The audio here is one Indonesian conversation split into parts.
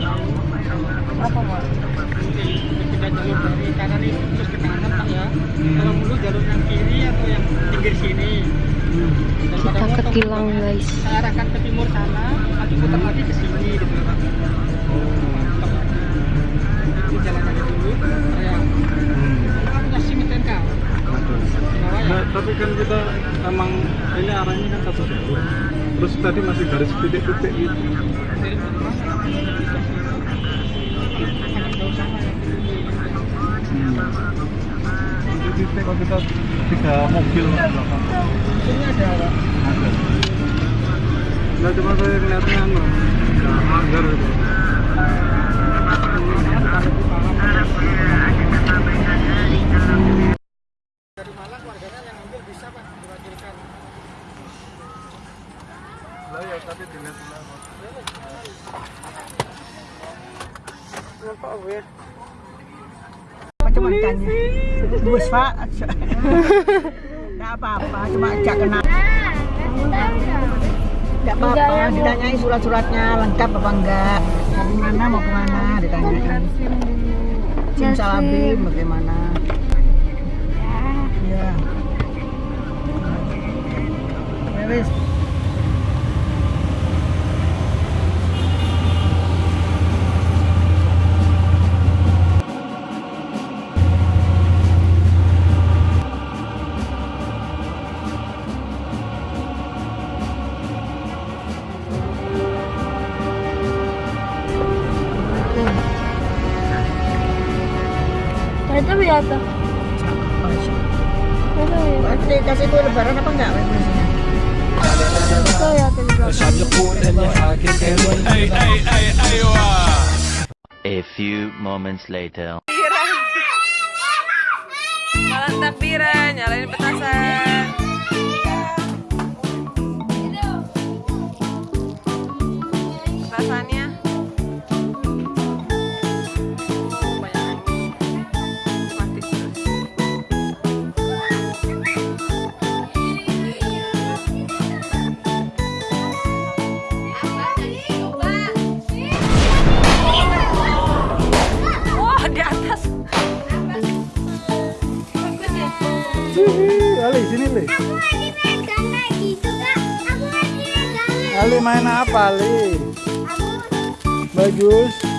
Apa Pak? Kita jalur dari kanan ini terus ke kanan Pak ya. Kalau dulu jalur yang kiri atau yang pinggir sini. Kita ke Tilang guys. Saya arahkan ke timur sana, nanti putar lagi ke sini gitu Pak. Ini jalan aja dulu. Ya. Nah, tapi kan kita emang ini arahnya kan satu jalur. Terus tadi masih garis titik-titik gitu. Titik kalau kita tiga mobil di belakang. Sini ada Pak. Ada. Nah, cuma saya ngeliatnya anu, ya, anggar itu. Dari Malang warganya yang ambil bisa Pak diwakilkan. Lah ya tadi dilihat dulu. Kenapa Abu ya? Macam tanya. Bus Pak. Enggak apa-apa, cuma ajak kenal. Enggak apa-apa, ditanyai surat-suratnya lengkap apa enggak. Dari mana mau ke mana ditanyakan. Sim Salabim bagaimana? Iya. Ya wis. A few moments later. Nyalain petasan. Ali main apa Ali? Bagus.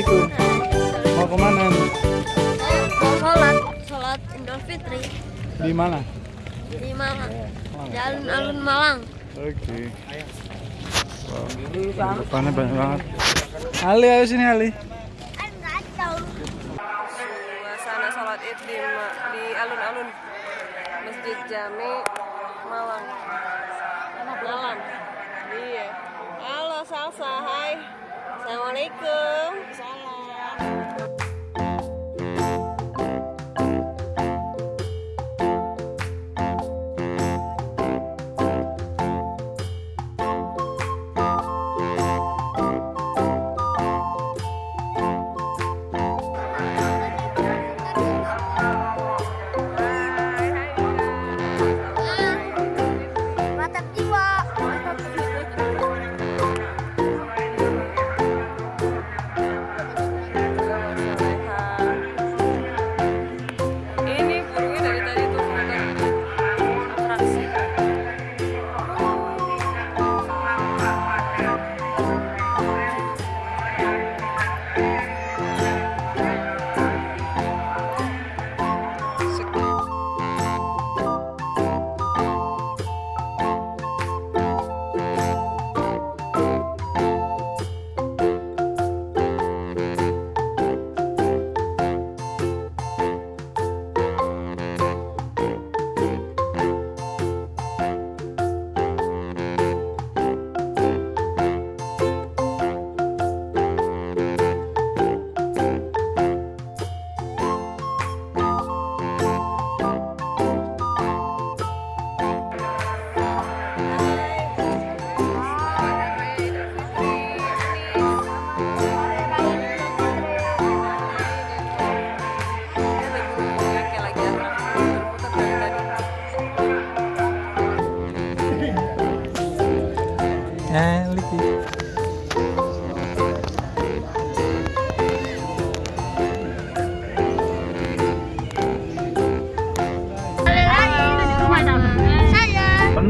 Assalamualaikum. Mau ke mana? Mau sholat, sholat Idul Fitri Di mana? di Malang. Jalan Alun Malang. Oke. Wow. Depannya banyak banget. Ali, ayo sini Ali. Enggak tahu. Suasana sholat id di, di alun-alun Masjid Jami Malang. Malam. Iya. Halo Salsa, hai. Assalamualaikum. Salam.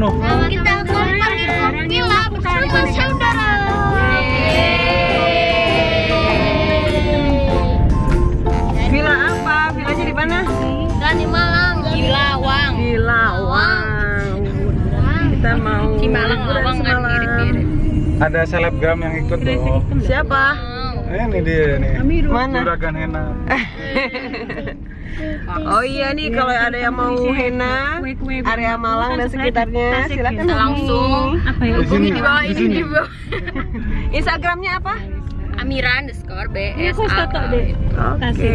Penuh. kita kompak di villa bersama saudara. Villa apa? Villanya di mana? Dan di Malang. Di Lawang. Di Lawang. Kita mau di Malang Lawang kan mirip-mirip. Ada selebgram yang ikut tuh. Siapa? Eh, ini dia nih. Mana? Juragan Hena. Oh iya nih kalau ada yang mau henna area Malang dan sekitarnya silakan langsung Di sini. Di sini. Instagramnya apa? Amira underscore BS Oke.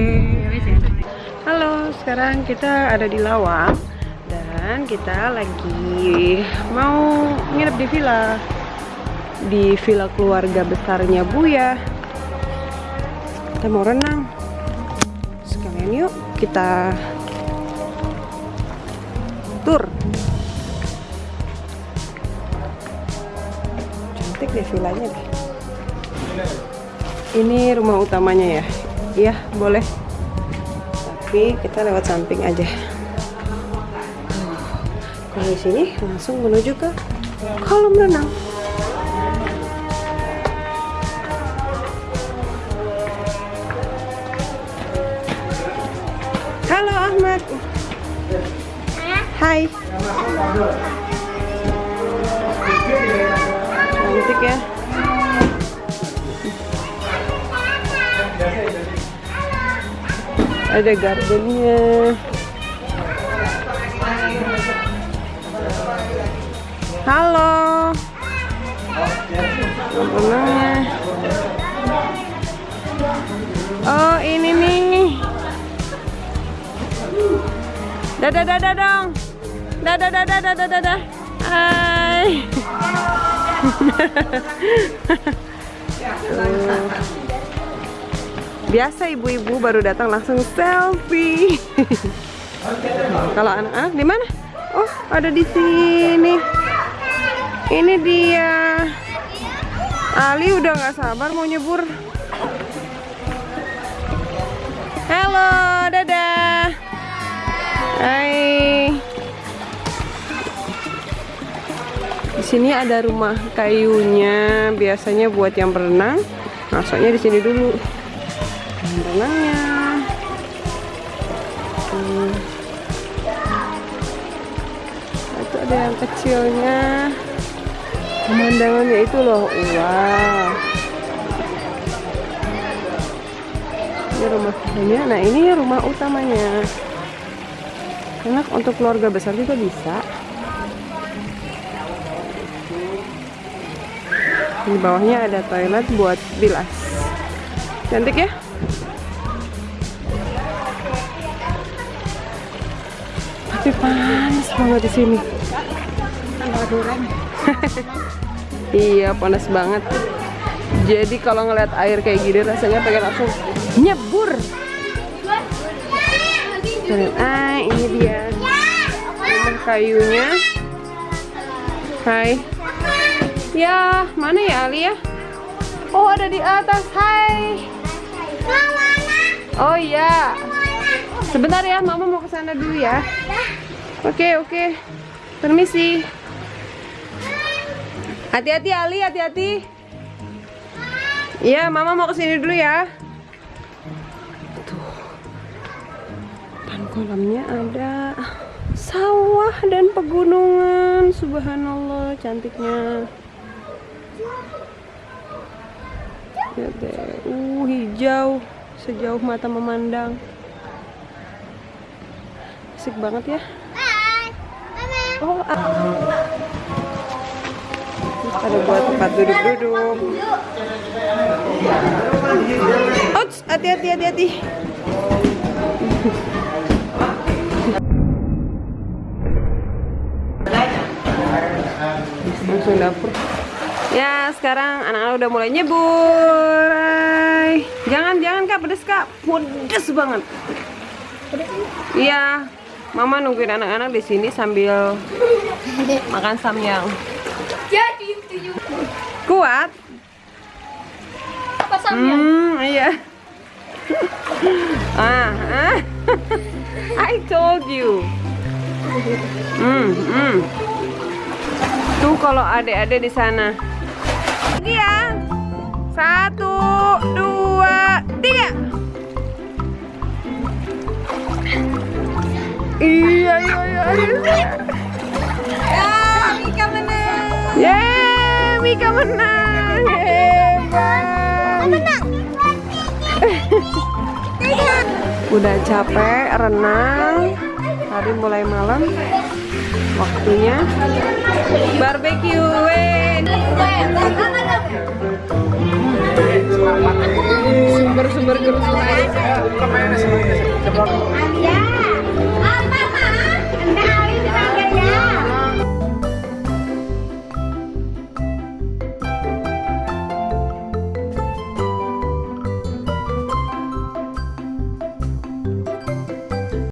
Halo, sekarang kita ada di Lawang dan kita lagi mau nginep di villa di villa keluarga besarnya Buya. Kita mau renang. Kita tur. Cantik deh villanya deh. Ini rumah utamanya ya? Iya, boleh. Tapi kita lewat samping aja. Kalau di sini langsung menuju ke kolam renang. Halo Ahmad. Hai. Cantik ya. ada gardennya halo oh ini nih dadah dadah dong. Dadah dadah dadah dadah. Hai. Biasa ibu-ibu baru datang langsung selfie. Kalau anak-anak di mana? Oh ada di sini. Ini dia. Ali udah nggak sabar mau nyebur. Halo dadah hai. Di sini ada rumah kayunya biasanya buat yang berenang. Masuknya di sini dulu. Kolam renangnya hmm. itu ada yang kecilnya. Pemandangannya itu loh wow. Ini rumah ini nah ini rumah utamanya enak untuk keluarga besar juga bisa. Di bawahnya ada toilet buat bilas. Cantik ya? Tapi panas banget di sini. Iya panas banget. Jadi kalau ngeliat air kayak gini rasanya pengen langsung nyebur ah ini dia. Rumah kayunya. Hai. Ya mana ya Ali ya? Oh ada di atas. Hai. Oh iya. Sebentar ya mama mau ke sana dulu ya. Oke oke. Permisi. Hati-hati Ali hati-hati. Iya mama mau ke sini dulu ya kolamnya ada sawah dan pegunungan subhanallah cantiknya Lihat deh, uh hijau sejauh mata memandang. Asik banget ya. Oh, ah. ada buat tempat duduk-duduk. Hati-hati, hati-hati. Sekarang anak-anak udah mulai nyebur. Hai. Jangan, jangan kak, pedes kak. Pedes banget. Iya, mama nungguin anak-anak di sini sambil makan samyang. Jadi itu juga. Kuat? Hmm, iya. ah, ah. I told you. Hmm, hmm. Tuh kalau adik-adik di sana. Satu, dua, tiga. Iya, iya, iya. Ya, Mika menang. Yeay, Mika menang. Hebat. Udah capek renang. Hari mulai malam. Waktunya barbecue. Alia.